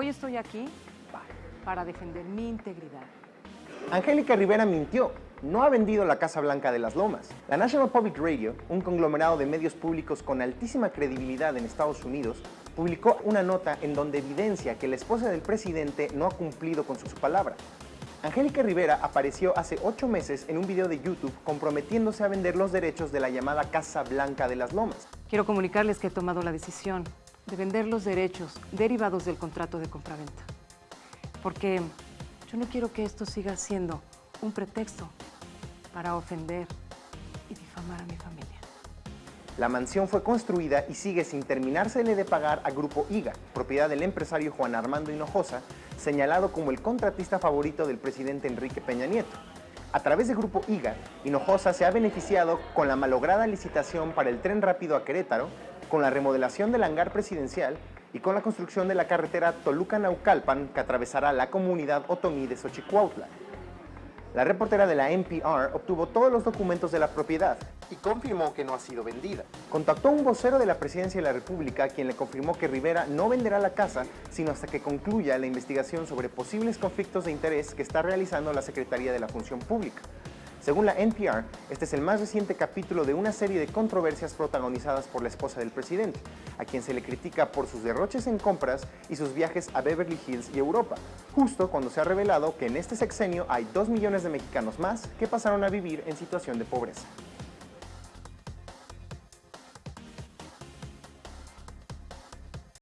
Hoy estoy aquí para defender mi integridad. Angélica Rivera mintió. No ha vendido la Casa Blanca de las Lomas. La National Public Radio, un conglomerado de medios públicos con altísima credibilidad en Estados Unidos, publicó una nota en donde evidencia que la esposa del presidente no ha cumplido con su palabra. Angélica Rivera apareció hace ocho meses en un video de YouTube comprometiéndose a vender los derechos de la llamada Casa Blanca de las Lomas. Quiero comunicarles que he tomado la decisión de vender los derechos derivados del contrato de compraventa. Porque yo no quiero que esto siga siendo un pretexto para ofender y difamar a mi familia. La mansión fue construida y sigue sin terminársele de pagar a Grupo IGA, propiedad del empresario Juan Armando Hinojosa, señalado como el contratista favorito del presidente Enrique Peña Nieto. A través de Grupo IGA, Hinojosa se ha beneficiado con la malograda licitación para el tren rápido a Querétaro, con la remodelación del hangar presidencial y con la construcción de la carretera Toluca-Naucalpan que atravesará la comunidad otomí de Xochicuautla. La reportera de la NPR obtuvo todos los documentos de la propiedad y confirmó que no ha sido vendida. Contactó a un vocero de la Presidencia de la República quien le confirmó que Rivera no venderá la casa sino hasta que concluya la investigación sobre posibles conflictos de interés que está realizando la Secretaría de la Función Pública. Según la NPR, este es el más reciente capítulo de una serie de controversias protagonizadas por la esposa del presidente, a quien se le critica por sus derroches en compras y sus viajes a Beverly Hills y Europa, justo cuando se ha revelado que en este sexenio hay 2 millones de mexicanos más que pasaron a vivir en situación de pobreza.